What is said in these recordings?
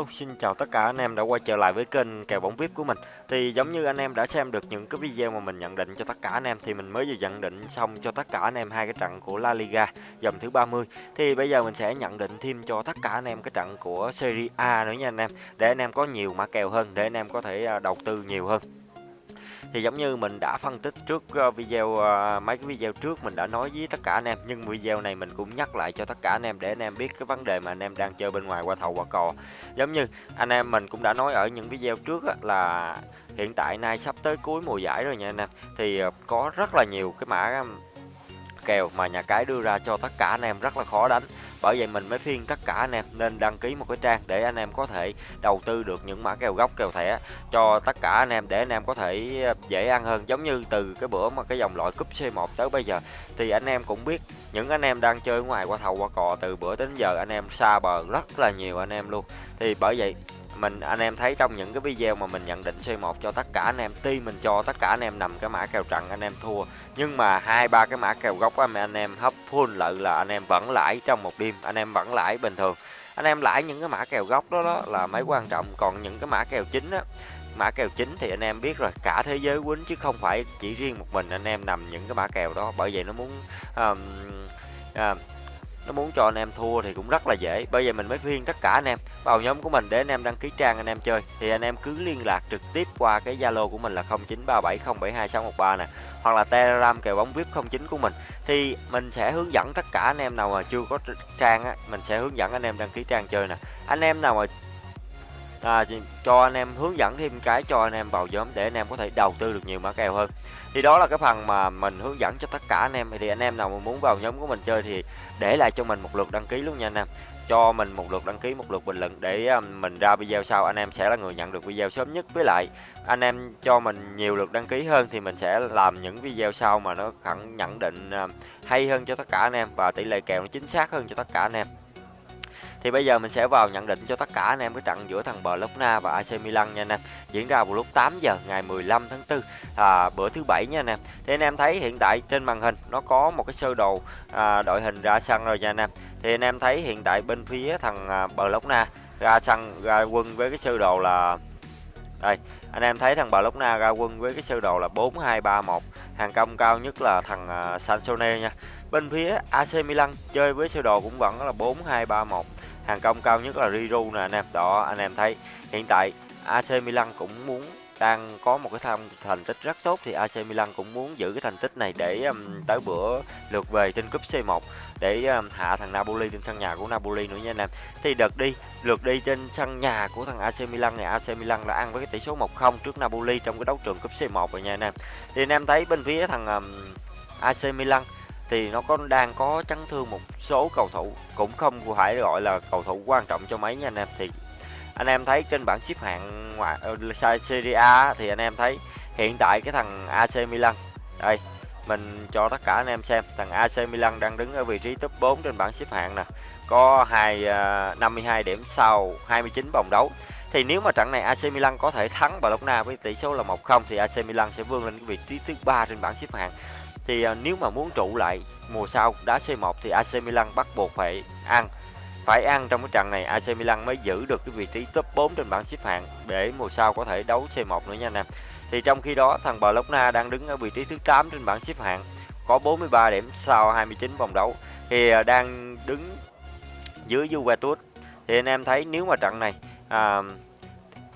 Hello, xin chào tất cả anh em đã quay trở lại với kênh kèo bóng VIP của mình. Thì giống như anh em đã xem được những cái video mà mình nhận định cho tất cả anh em thì mình mới vừa nhận định xong cho tất cả anh em hai cái trận của La Liga dòng thứ 30. Thì bây giờ mình sẽ nhận định thêm cho tất cả anh em cái trận của Serie A nữa nha anh em để anh em có nhiều mã kèo hơn để anh em có thể à, đầu tư nhiều hơn thì giống như mình đã phân tích trước ờ, video ờ, mấy cái video trước mình đã nói với tất cả anh em, nhưng video này mình cũng nhắc lại cho tất cả anh em để anh em biết cái vấn đề mà anh em đang chơi bên ngoài qua thầu qua cò. Giống như anh em mình cũng đã nói ở những video trước là hiện tại nay sắp tới cuối mùa giải rồi nha anh em. Thì ờ, có rất là nhiều cái mã kèo mà nhà cái đưa ra cho tất cả anh em rất là khó đánh bởi vậy mình mới phiên tất cả anh em nên đăng ký một cái trang để anh em có thể đầu tư được những mã kèo gốc, kèo thẻ cho tất cả anh em để anh em có thể ờ, dễ ăn hơn. Giống như từ cái bữa mà cái dòng loại cúp C1 tới bây giờ, thì anh em cũng biết những anh em đang chơi ngoài qua thầu qua cò từ bữa đến giờ anh em xa bờ rất là nhiều anh em luôn. Thì bởi vậy mình anh em thấy trong những cái video mà mình nhận định C1 cho tất cả anh em tuy mình cho tất cả anh em nằm cái mã kèo trận anh em thua. Nhưng mà hai ba cái mã kèo gốc anh em hấp full lợi là anh em vẫn lãi trong một đêm anh em vẫn lãi bình thường. Anh em lãi những cái mã kèo gốc đó, đó là mấy quan trọng. Còn những cái mã kèo chính á mã kèo chính thì anh em biết rồi cả thế giới quýnh chứ không phải chỉ riêng một mình anh em nằm những cái mã kèo đó. Bởi vậy nó muốn um, uh, nó muốn cho anh em thua thì cũng rất là dễ. Bây giờ mình mới khuyên tất cả anh em, vào nhóm của mình để anh em đăng ký trang anh em chơi. Thì anh em cứ liên lạc trực tiếp qua cái zalo của mình là 0937072613 nè, hoặc là telegram kèo bóng vip 09 của mình. Thì mình sẽ hướng dẫn tất cả anh em nào mà chưa có trang á, mình sẽ hướng dẫn anh em đăng ký trang chơi nè. Anh em nào mà à, cho anh em hướng dẫn thêm cái cho anh em vào nhóm để anh em có thể đầu tư được nhiều mã kèo hơn. Thì đó là cái phần mà mình hướng dẫn cho tất cả anh em. Thì anh em nào mà muốn vào nhóm của mình chơi thì để lại cho mình một lượt đăng ký luôn nha anh em. Cho mình một lượt đăng ký một lượt bình luận để à, mình ra video sau. Anh em sẽ là người nhận được video sớm nhất. Với lại anh em cho mình nhiều lượt đăng ký hơn thì mình sẽ làm những video sau mà nó khẳng nhận định à, hay hơn cho tất cả anh em và tỷ lệ kèo nó chính xác hơn cho tất cả anh em thì bây giờ mình sẽ vào nhận định cho tất cả anh em cái trận giữa thằng bologna và AC Milan nha anh em. Diễn ra vào lúc 8 giờ ngày 15 tháng 4 à, bữa thứ bảy nha anh em. Thì anh em thấy hiện tại trên màn hình nó có một cái sơ đồ à, đội hình ra sân rồi nha anh em. Thì anh em thấy hiện tại bên phía thằng à, ra sân ra quân với cái sơ đồ là đây, anh em thấy thằng bologna ra quân với cái sơ đồ là 4231, hàng công cao nhất là thằng à, Sansone nha. Bên phía AC Milan chơi với sơ đồ cũng vẫn là 4231 hàng công cao nhất là Riru nè anh em đó anh em thấy hiện tại AC Milan cũng muốn đang có một cái thành, thành tích rất tốt thì AC Milan cũng muốn giữ cái thành tích này để um, tới bữa lượt về trên cúp C1 để um, hạ thằng Napoli trên sân nhà của Napoli nữa nha anh em. Thì đợt đi, lượt đi trên sân nhà của thằng AC Milan này AC Milan đã ăn với cái tỷ số 1-0 trước Napoli trong cái đấu trường cúp C1 rồi nha anh em. Thì anh em thấy bên phía thằng um, AC Milan thì nó có đang có chấn thương một số cầu thủ cũng không phải gọi là cầu thủ quan trọng cho mấy nha anh em. Thì anh em thấy trên bảng xếp hạng ngoại ờ, Serie A thì anh em thấy hiện tại cái thằng AC Milan đây mình cho tất cả anh em xem thằng AC Milan đang đứng ở vị trí top 4 trên bảng xếp hạng nè có hai ờ, uh, 52 điểm sau 29 vòng đấu. Thì nếu mà trận này AC Milan có thể thắng Barcelona với tỷ số là 1-0 thì AC Milan sẽ vươn lên cái vị trí thứ ba trên bảng xếp hạng thì à, nếu mà muốn trụ lại mùa sau đá C1 thì AC Milan bắt buộc phải ăn phải ăn trong cái trận này AC Milan mới giữ được cái vị trí top 4 trên bảng xếp hạng để mùa sau có thể đấu C1 nữa nha anh em. Thì trong khi đó thằng Barcelona đang đứng ở vị trí thứ 8 trên bảng xếp hạng có 43 điểm sau 29 vòng đấu thì à, đang đứng dưới Juventus. Thì anh em thấy nếu mà trận này à,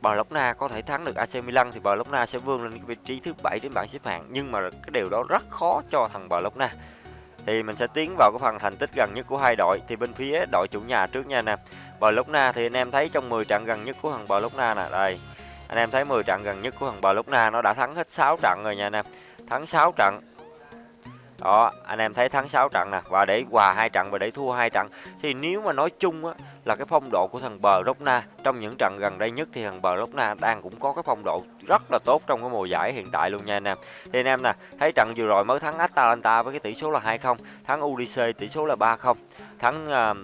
Barcelona có thể thắng được AC Milan thì Barcelona sẽ vươn lên cái vị trí thứ bảy trên bảng xếp hạng, nhưng mà cái điều đó rất khó cho thằng Barcelona thì mình sẽ tiến vào cái phần thành tích gần nhất của hai đội. Thì bên phía đội chủ nhà trước nha anh em. Barcelona thì anh em thấy trong 10 trận gần nhất của thằng Barcelona nè. Đây, anh em thấy 10 trận gần nhất của thằng Barcelona nó đã thắng hết 6 trận rồi nha anh em. Thắng 6 trận. Đó, anh em thấy thắng 6 trận nè. Và để hòa hai trận và để thua hai trận. Thì nếu mà nói chung á là cái phong độ của thằng bờ Rocna trong những trận gần đây nhất thì thằng bờ Rocna đang cũng có cái phong độ rất là tốt trong cái mùa giải hiện tại luôn nha anh em. Thì anh em nè thấy trận vừa rồi mới thắng Atalanta với cái tỷ số là 2-0 thắng UDC tỷ số là 3-0 thắng uh,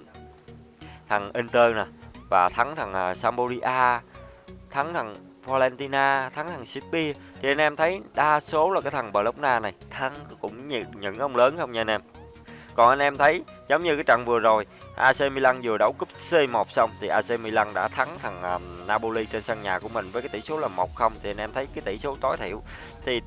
thằng Inter nè và thắng thằng uh, Sampdoria thắng thằng Valentina thắng thằng City thì anh em thấy đa số là cái thằng Bologna này thắng cũng những, những ông lớn không nha anh em còn anh em thấy giống như cái trận vừa rồi AC Milan vừa đấu cúp C1 xong thì AC Milan đã thắng thằng um, Napoli trên sân nhà của mình với cái tỷ số là 1-0 thì anh em thấy cái tỷ số tối thiểu. Thì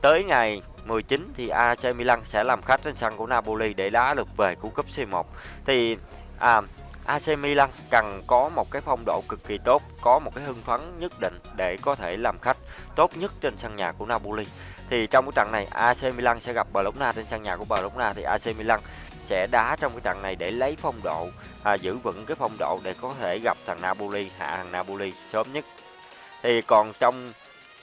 tới ngày 19 thì AC Milan sẽ làm khách trên sân của Napoli để đá lượt về của cúp C1 thì à, AC Milan cần có một cái phong độ cực kỳ tốt, có một cái hưng phấn nhất định để có thể làm khách tốt nhất trên sân nhà của Napoli. Thì trong cái trận này AC Milan sẽ gặp Bologna trên sân nhà của Bologna thì AC Milan sẽ đá trong cái trận này để lấy phong độ, à, giữ vững cái phong độ để có thể gặp thằng Napoli, hạ thằng Napoli sớm nhất. Thì còn trong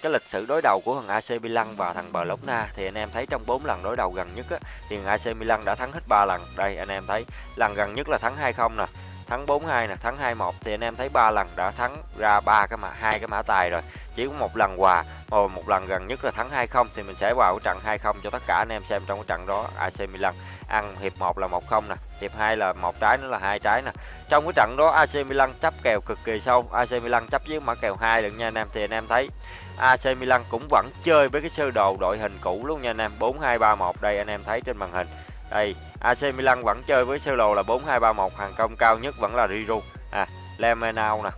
cái lịch sử đối đầu của thằng AC Milan và thằng Bologna thì anh em thấy trong 4 lần đối đầu gần nhất á, thì thằng AC Milan đã thắng hết 3 lần. Đây anh em thấy lần gần nhất là thắng 2-0 nè, thắng 42 nè, thắng 21 thì anh em thấy ba lần đã thắng ra ba cái mã hai cái mã tài rồi. Chỉ có một lần hòa và một lần gần nhất là thắng 20 thì mình sẽ vào cái trận 20 cho tất cả anh em xem trong cái trận đó AC Milan ăn hiệp 1 là 1-0 nè, hiệp 2 là một trái nữa là hai trái nè. Trong cái trận đó AC Milan chấp kèo cực kỳ sâu, AC Milan chấp với mã kèo 2 được nha anh em thì anh em thấy AC Milan cũng vẫn chơi với cái sơ đồ đội hình cũ luôn nha anh em, 4-2-3-1 đây anh em thấy trên màn hình. Đây, AC Milan vẫn chơi với sơ đồ là 4-2-3-1, hàng công cao nhất vẫn là Riru, à, Lemenau nè.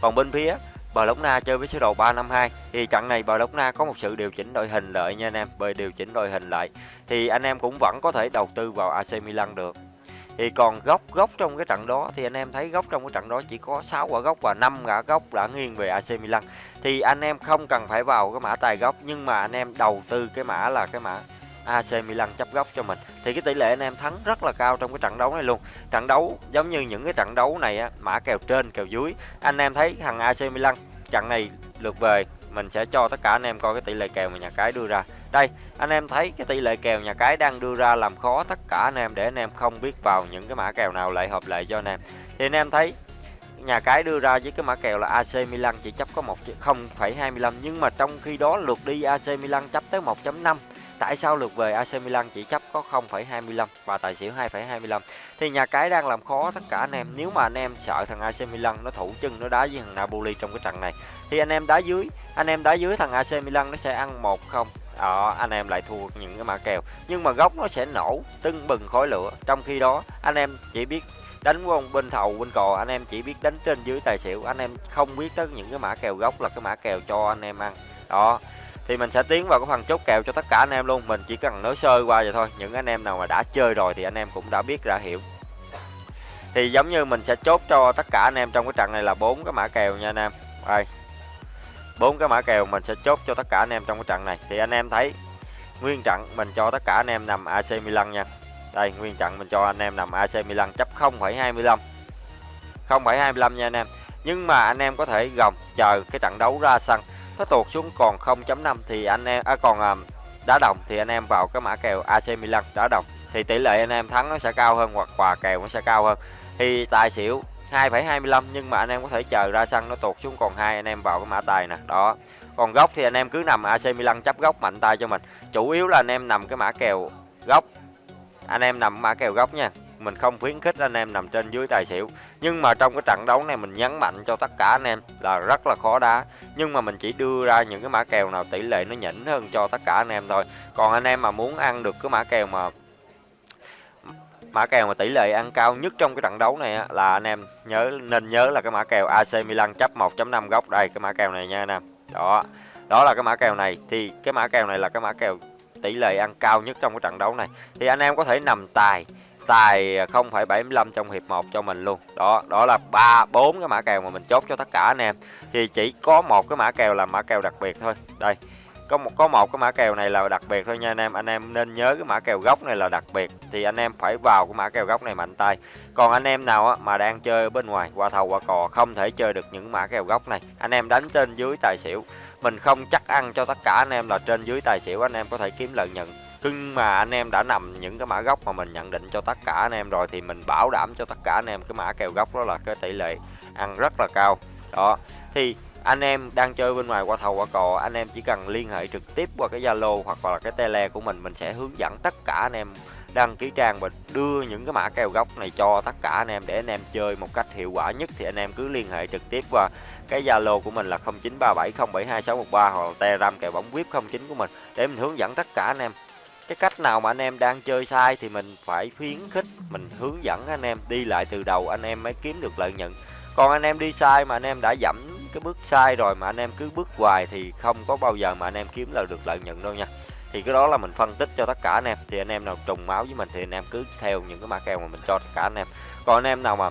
Còn bên phía Bologna chơi với sơ đồ 352 thì trận này Bologna có một sự điều chỉnh đội hình lại nha anh em, bởi điều chỉnh đội hình lại thì anh em cũng vẫn có thể đầu tư vào AC Milan được. Thì còn góc góc trong cái trận đó thì anh em thấy góc trong cái trận đó chỉ có 6 quả góc và 5 quả góc đã nghiêng về AC Milan. Thì anh em không cần phải vào cái mã tài góc nhưng mà anh em đầu tư cái mã là cái mã AC Milan chấp góc cho mình. Thì cái tỷ lệ anh em thắng rất là cao trong cái trận đấu này luôn. Trận đấu giống như những cái trận đấu này á mã kèo trên kèo dưới. Anh em thấy thằng AC Milan trận này lượt về mình sẽ cho tất cả anh em coi cái tỷ lệ kèo mà nhà cái đưa ra. Đây anh em thấy cái tỷ lệ kèo nhà cái đang đưa ra làm khó tất cả anh em để anh em không biết vào những cái mã kèo nào lại hợp lệ cho anh em. Thì anh em thấy nhà cái đưa ra với cái mã kèo là AC Milan chỉ chấp có 1,25 nhưng mà trong khi đó lượt đi AC Milan chấp tới 1.5 Tại sao lượt về AC Milan chỉ chấp có 0,25 và tài xỉu 2,25 Thì nhà cái đang làm khó tất cả anh em. Nếu mà anh em sợ thằng AC Milan nó thủ chân nó đá với thằng Napoli trong cái trận này Thì anh em đá dưới. Anh em đá dưới thằng AC Milan nó sẽ ăn 1-0 đó ờ, anh em lại thua những cái mã kèo. Nhưng mà góc nó sẽ nổ tưng bừng khói lửa. Trong khi đó anh em chỉ biết đánh quân bên thầu bên cò. Anh em chỉ biết đánh trên dưới tài xỉu. Anh em không biết tới những cái mã kèo gốc là cái mã kèo cho anh em ăn. Đó thì mình sẽ tiến vào cái phần chốt kèo cho tất cả anh em luôn. Mình chỉ cần nói sơ qua vậy thôi. Những anh em nào mà đã chơi rồi thì anh em cũng đã biết đã hiểu. Thì giống như mình sẽ chốt cho tất cả anh em trong cái trận này là bốn cái mã kèo nha anh em. Đây. Bốn cái mã kèo mình sẽ chốt cho tất cả anh em trong cái trận này. Thì anh em thấy nguyên trận mình cho tất cả anh em nằm AC Milan nha. Đây nguyên trận mình cho anh em nằm AC Milan chấp 0,25 0,25 nha anh em. Nhưng mà anh em có thể gồng chờ cái trận đấu ra sân nó tuột xuống còn 0.5 thì anh em à, còn à, đá đồng thì anh em vào cái mã kèo AC Milan đá đồng. Thì tỷ lệ anh em thắng nó sẽ cao hơn hoặc quà kèo nó sẽ cao hơn. Thì tài xỉu 2,25 nhưng mà anh em có thể chờ ra sân nó tuột xuống còn hai anh em vào cái mã tài nè đó. Còn góc thì anh em cứ nằm AC Milan chấp góc mạnh tay cho mình. Chủ yếu là anh em nằm cái mã kèo góc. Anh em nằm mã kèo góc nha mình không khuyến khích anh em nằm trên dưới tài xỉu. Nhưng mà trong cái trận đấu này mình nhấn mạnh cho tất cả anh em là rất là khó đá. Nhưng mà mình chỉ đưa ra những cái mã kèo nào tỷ lệ nó nhỉnh hơn cho tất cả anh em thôi. Còn anh em mà muốn ăn được cái mã kèo mà mã kèo mà tỷ lệ ăn cao nhất trong cái trận đấu này á, là anh em nhớ nên nhớ là cái mã kèo AC Milan chấp 1.5 góc. Đây cái mã kèo này nha anh em. Đó đó là cái mã kèo này. Thì cái mã kèo này là cái mã kèo tỷ lệ ăn cao nhất trong cái trận đấu này. Thì anh em có thể nằm tài tài 0,75 trong hiệp 1 cho mình luôn. Đó đó là ba bốn cái mã kèo mà mình chốt cho tất cả anh em. Thì chỉ có một cái mã kèo là mã kèo đặc biệt thôi. Đây có một có một cái mã kèo này là đặc biệt thôi nha anh em. Anh em nên nhớ cái mã kèo gốc này là đặc biệt. Thì anh em phải vào cái mã kèo gốc này mạnh tay. Còn anh em nào á, mà đang chơi ở bên ngoài qua thầu qua cò không thể chơi được những mã kèo gốc này anh em đánh trên dưới tài xỉu. Mình không chắc ăn cho tất cả anh em là trên dưới tài xỉu anh em có thể kiếm lợi nhuận nhưng mà anh em đã nằm những cái mã gốc mà mình nhận định cho tất cả anh em rồi thì mình bảo đảm cho tất cả anh em cái mã kèo gốc đó là cái tỷ lệ ăn rất là cao. Đó, thì anh em đang chơi bên ngoài qua thầu qua cò, anh em chỉ cần liên hệ trực tiếp qua cái zalo hoặc là cái tele của mình mình sẽ hướng dẫn tất cả anh em đăng ký trang và đưa những cái mã kèo gốc này cho tất cả anh em để anh em chơi một cách hiệu quả nhất. Thì anh em cứ liên hệ trực tiếp qua cái Zalo của mình là 0937072613 hoặc là Telegram kèo bóng VIP 09 của mình để mình hướng dẫn tất cả anh em cái cách nào mà anh em đang chơi sai thì mình phải khuyến khích mình hướng dẫn anh em đi lại từ đầu anh em mới kiếm được lợi nhuận còn anh em đi sai mà anh em đã giảm cái bước sai rồi mà anh em cứ bước hoài thì không có bao giờ mà anh em kiếm lại được lợi nhuận đâu nha thì cái đó là mình phân tích cho tất cả anh em thì anh em nào trùng máu với mình thì anh em cứ theo những cái mã kèo mà mình cho tất cả anh em còn anh em nào mà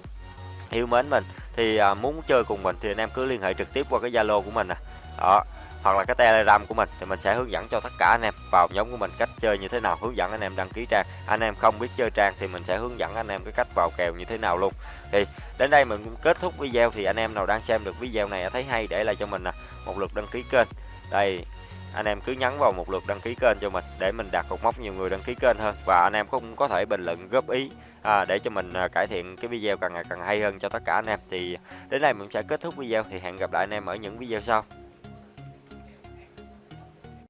yêu mến mình thì muốn chơi cùng mình thì anh em cứ liên hệ trực tiếp qua cái zalo của mình nè đó hoặc là cái telegram của mình thì mình sẽ hướng dẫn cho tất cả anh em vào nhóm của mình cách chơi như thế nào hướng dẫn anh em đăng ký trang. Anh em không biết chơi trang thì mình sẽ hướng dẫn anh em cái cách vào kèo như thế nào luôn. Thì đến đây mình cũng kết thúc video thì anh em nào đang xem được video này thấy hay để lại cho mình nè một lượt đăng ký kênh. Đây anh em cứ nhấn vào một lượt đăng ký kênh cho mình để mình đạt cột mốc nhiều người đăng ký kênh hơn. Và anh em cũng có thể bình luận góp ý à, để cho mình à, cải thiện cái video càng ngày càng hay hơn cho tất cả anh em. Thì đến đây mình sẽ kết thúc video thì hẹn gặp lại anh em ở những video sau.